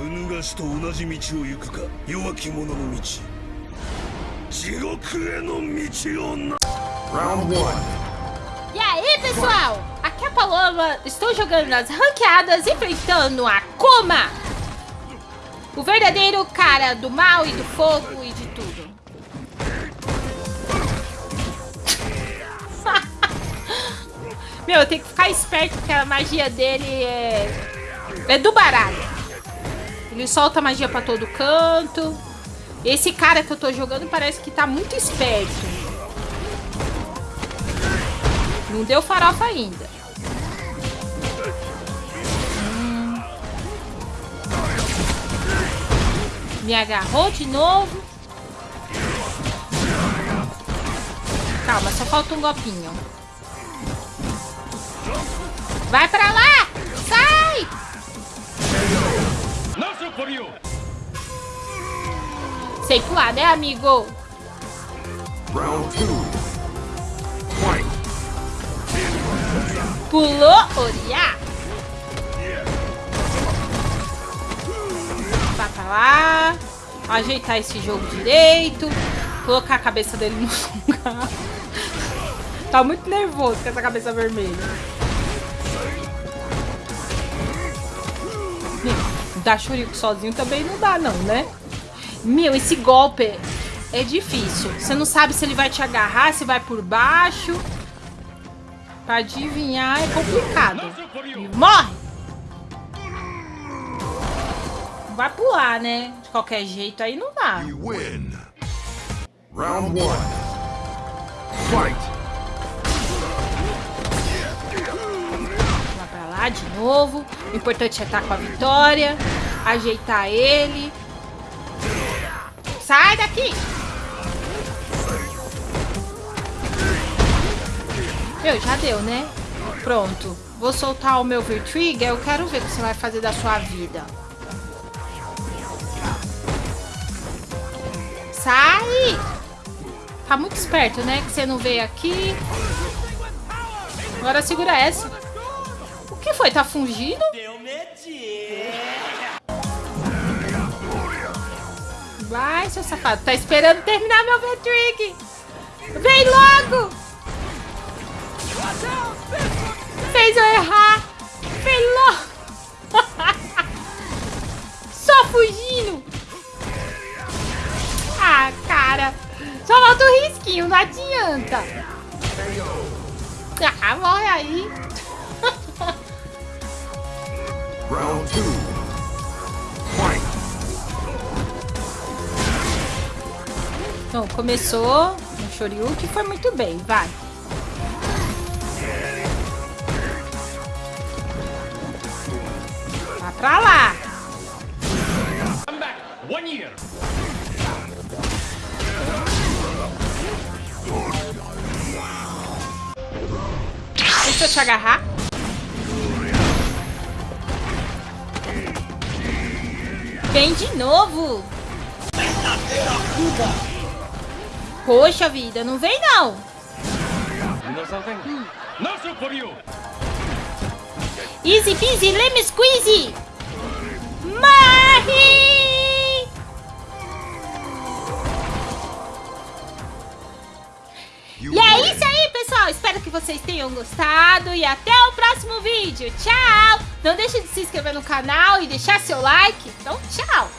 うぬがしと同じ道を行くか弱き者の道地獄への道をな Round one. E aí, pessoal? Aqui é a Paloma. Estou jogando nas ranqueadas, enfrentando a Kuma. O verdadeiro cara do mal e do fogo e de tudo. Meu, eu tenho que ficar esperto porque a magia dele é... É do baralho. Ele solta magia pra todo canto. Esse cara que eu tô jogando parece que tá muito esperto. Não deu farofa ainda. Hum. Me agarrou de novo. Calma, só falta um golpinho. Vai pra lá! Sei pular, né, amigo? Round two. Fight. Pulou, Oriá. Vai pra lá. Ajeitar esse jogo direito. Colocar a cabeça dele no lugar. Tá muito nervoso com essa cabeça vermelha. Dar churico sozinho também não dá, não, né? Meu, esse golpe é difícil. Você não sabe se ele vai te agarrar, se vai por baixo. Pra adivinhar é complicado. Morre! Vai pular, né? De qualquer jeito aí não dá. Round one. Fight. Vai pra lá de novo. O importante é estar com a vitória. Ajeitar ele. Sai daqui! Meu, já deu, né? Pronto. Vou soltar o meu Vertrigger. Eu quero ver o que você vai fazer da sua vida. Sai! Tá muito esperto, né? Que você não veio aqui. Agora segura essa. O que foi? Tá fungindo? Vai, seu safado. Tá esperando terminar meu V-Trick. Vem logo! Fez eu errar. Vem logo. Só fugindo. Ah, cara. Só falta o risquinho, não adianta. Ah, morre aí. Round 2. Então, começou no Shoryuken, foi muito bem, vai. Vai pra lá. Come back. One year. Deixa eu te agarrar. Vem de novo. Poxa vida, não vem não. Easy peasy, lemon squeezy. Morre! E é isso aí, pessoal. Espero que vocês tenham gostado e até o próximo vídeo. Tchau! Não deixe de se inscrever no canal e deixar seu like. Então, tchau!